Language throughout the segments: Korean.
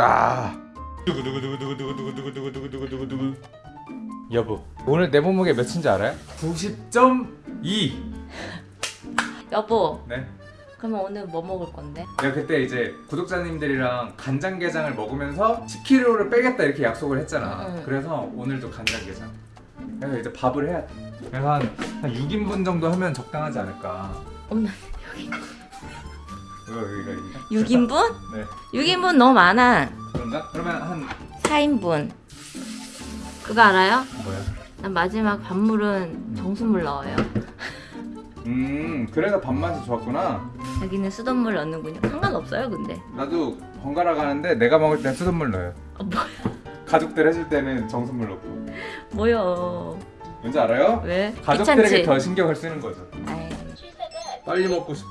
아. 두구두구두구두구두구두구두구두구두구. 여보, 오늘 내 몸무게 몇인지 알아요? 90.2. 여보 네. 그러면 오늘 뭐 먹을 건데? 내가 그때 이제 구독자님들이랑 간장게장을 먹으면서 10kg를 빼겠다 이렇게 약속을 했잖아. 응. 그래서 오늘도 간장게장. 그래서 이제 밥을 해야 돼. 그래서 한, 한 6인분 정도 하면 적당하지 않을까. 없나? 이거 이거. 6인분? 네. 6인분 너무 많아 그런가? 그러면 한 4인분 그거 알아요? 뭐야? 난 마지막 밥물은 정수물 넣어요 음, 그래서 밥맛이 좋았구나. 여기는 수돗물 넣는군요 상관없어요 근데 나도 번갈아 가는데 내가 먹을 땐 수돗물 넣어요. 어, 뭐, 가족들 해줄 때는 정수물 넣고. 뭐요 뭔지 알아요? 왜? 가족들에게 귀찮지? 더 신경을 쓰는 거죠. 아이, 빨리 먹고 싶어.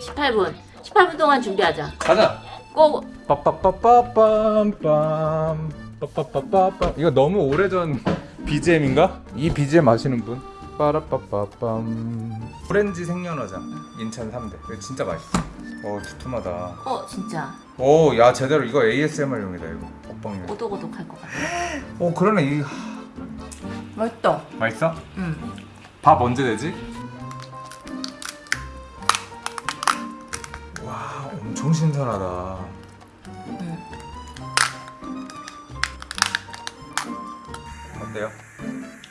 18분. 18분 동안 준비하자. 가자. 고! 빠빠빠빠빰빰. 빠빠빠빠빰. 이거 너무 오래전 BGM인가? 이 BGM 아시는 분? 빠라빠빠빰. 오렌지 생연어장 인천 3대. 이거 진짜 맛있어. 어 두툼하다. 어 진짜. 오야 제대로 이거 ASMR용이다 이거. 먹방용. 오독오독할 것 같아. 오 그러네. 이 맛있다. 맛있어? 응. 밥 언제 되지? 신선하다 응. 어때요?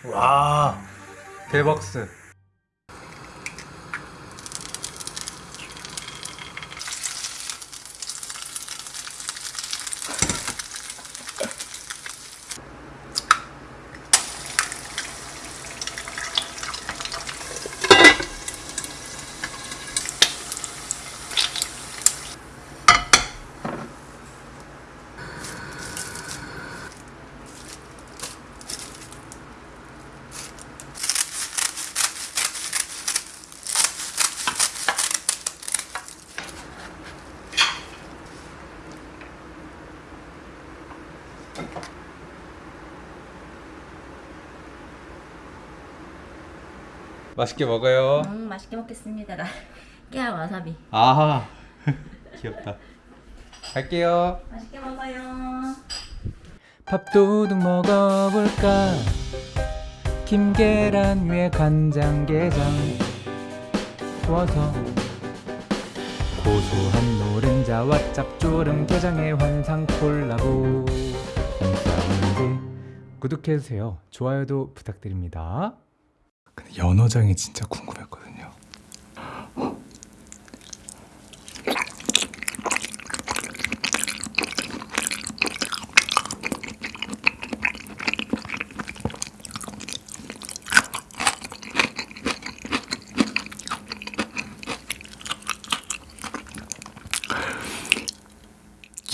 와 대박스 맛있게 먹어요. 음, 맛있게 먹겠습니다 나 깨알 와사비. 아하. 귀엽다. 갈게요. 맛있게 먹어요. 밥도둑 먹어볼까? 김계란 위에 간장게장. 구워서. 고소한 노른자와 짭조름 게장의 환상 콜라보. 구독해주세요. 좋아요도 부탁드립니다 연어장이 진짜 궁금했거든요.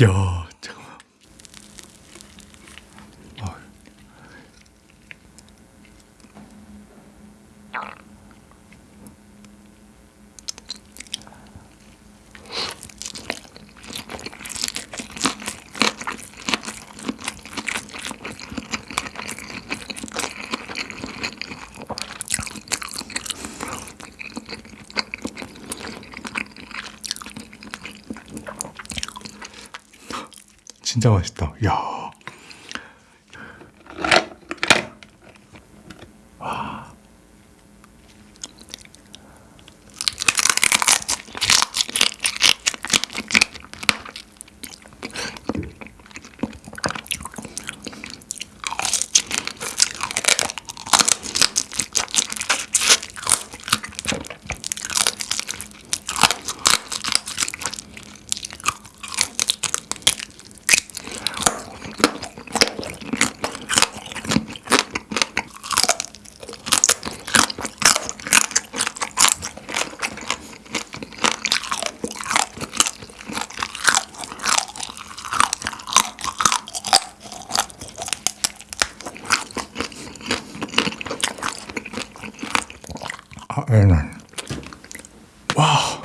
야 진짜 맛있다. 야. 아, 애는 와.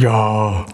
야.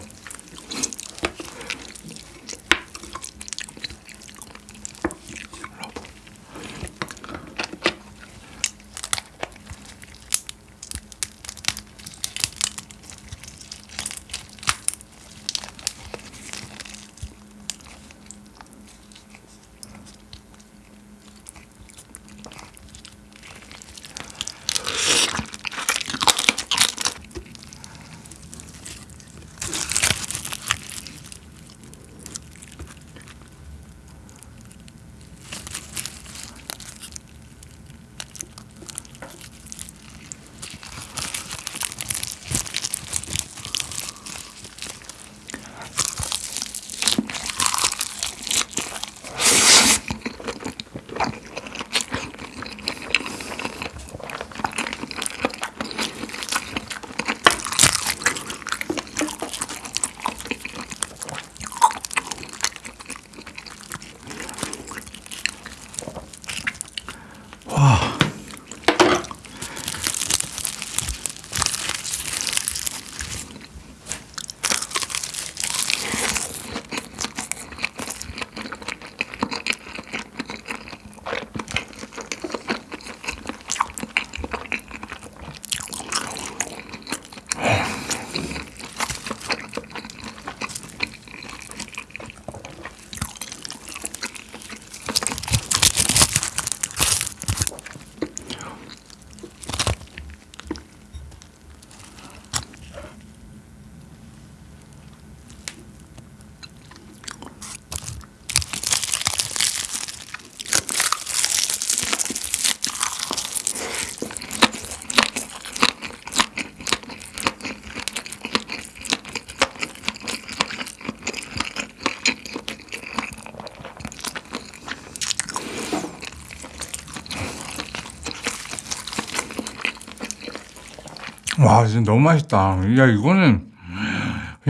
와 진짜 너무 맛있다. 야 이거는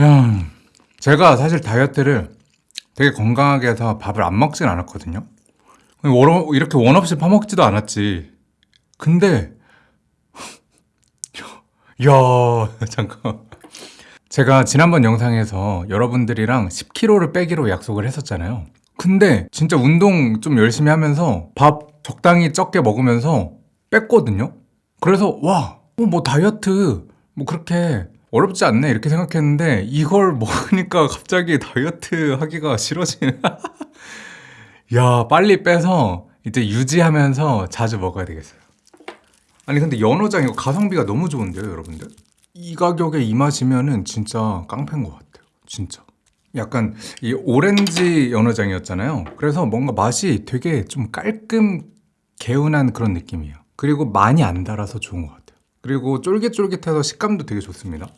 야 제가 사실 다이어트를 되게 건강하게 해서 밥을 안 먹진 않았거든요. 원- 이렇게 원 없이 파먹지도 않았지. 근데 야 잠깐 제가 지난번 영상에서 여러분들이랑 10kg를 빼기로 약속을 했었잖아요. 근데 진짜 운동 좀 열심히 하면서 밥 적당히 적게 먹으면서 뺐거든요. 그래서 와, 어, 뭐 다이어트 뭐 그렇게 어렵지 않네 이렇게 생각했는데 이걸 먹으니까 갑자기 다이어트 하기가 싫어지네. 야, 빨리 빼서 이제 유지하면서 자주 먹어야 되겠어요. 아니 근데 연어장 이거 가성비가 너무 좋은데요, 여러분들? 이 가격에 이 맛이면은 진짜 깡패인 것 같아요. 진짜. 약간 이 오렌지 연어장이었잖아요. 그래서 뭔가 맛이 되게 좀 깔끔 개운한 그런 느낌이에요. 그리고 많이 안 달아서 좋은 것 같아요. 그리고 쫄깃쫄깃해서 식감도 되게 좋습니다.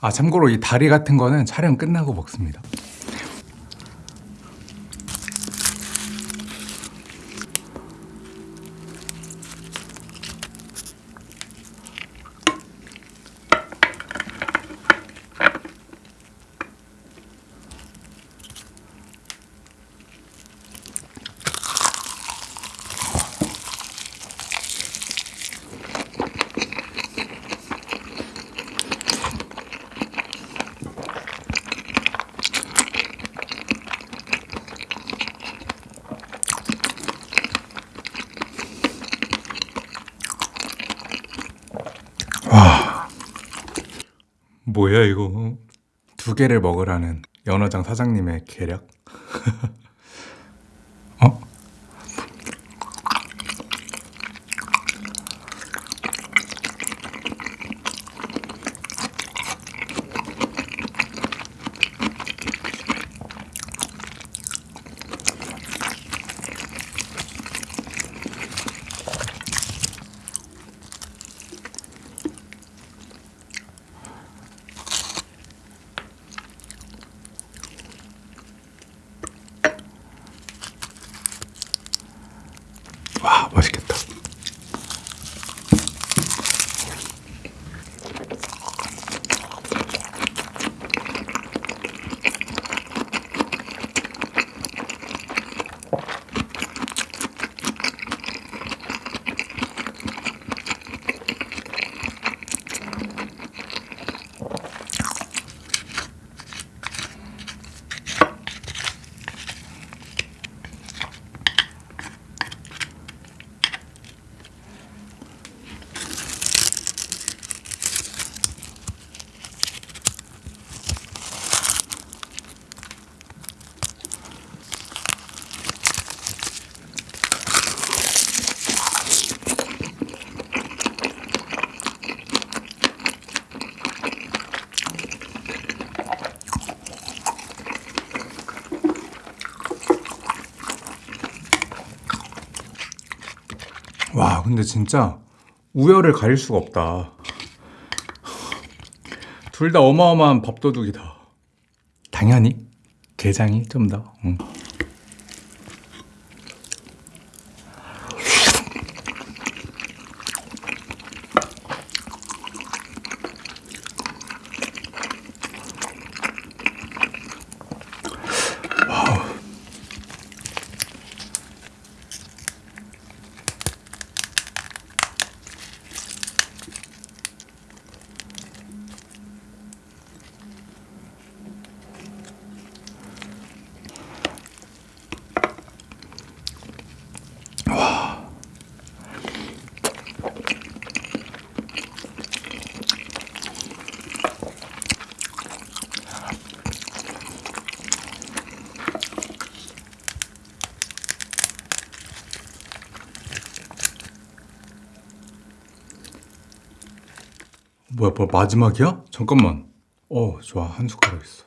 아 참고로 이 다리 같은 거는 촬영 끝나고 먹습니다. 뭐야 이거 두 개를 먹으라는 연어장 사장님의 계략? 어? 맛있겠다. 와, 근데 진짜 우열을 가릴 수가 없다. 둘 다 어마어마한 밥도둑이다. 당연히 게장이 좀 더. 응. 뭐야, 뭐 마지막이야? 잠깐만. 어, 좋아. 한 숟가락 있어.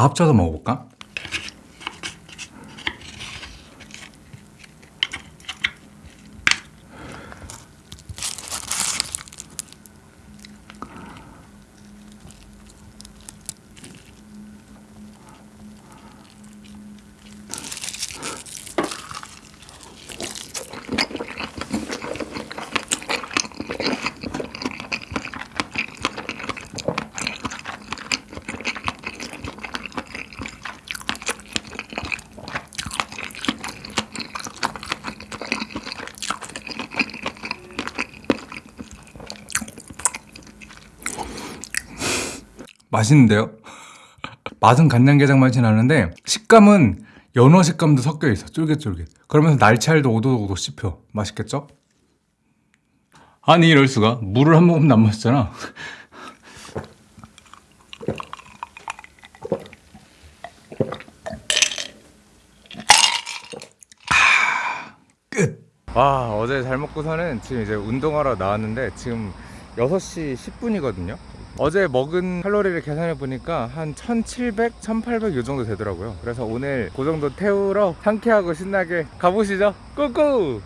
다 합쳐서 먹어볼까? 맛있는데요? 맛은 간장게장 맛이 나는데 식감은 연어 식감도 섞여 있어 쫄깃쫄깃 그러면서 날치알도 오도오도 씹혀 맛있겠죠? 아니 이럴 수가 물을 한 모금도 안 마셨잖아 끝! 와 어제 잘 먹고서는 지금 이제 운동하러 나왔는데 지금 6시 10분이거든요 어제 먹은 칼로리를 계산해 보니까 한 1700, 1800 요 정도 되더라고요. 그래서 오늘 그 정도 태우러 상쾌하고 신나게 가보시죠. 꾸꾸!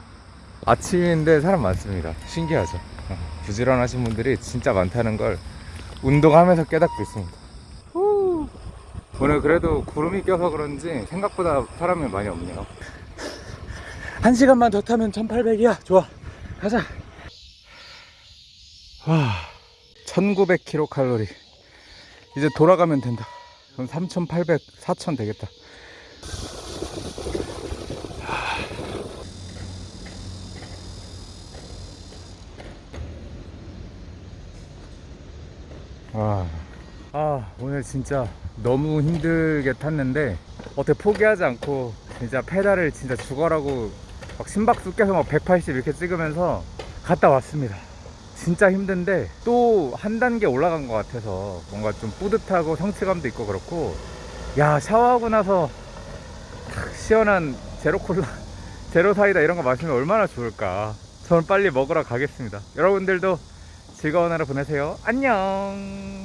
아침인데 사람 많습니다. 신기하죠. 어, 부지런하신 분들이 진짜 많다는 걸 운동하면서 깨닫고 있습니다. 후. 오늘 그래도 구름이 껴서 그런지 생각보다 사람이 많이 없네요. 한 시간만 더 타면 1800이야. 좋아. 가자. 와 1900kcal 이제 돌아가면 된다. 그럼 3800 4000 되겠다. 와. 아 오늘 진짜 너무 힘들게 탔는데 어떻게 포기하지 않고 진짜 페달을 진짜 죽어라고 막 심박수 계속 막 180 이렇게 찍으면서 갔다 왔습니다 진짜 힘든데 또 한 단계 올라간 것 같아서 뭔가 좀 뿌듯하고 성취감도 있고 그렇고 야 샤워하고 나서 탁 시원한 제로 콜라 제로 사이다 이런 거 마시면 얼마나 좋을까 저는 빨리 먹으러 가겠습니다. 여러분들도 즐거운 하루 보내세요. 안녕.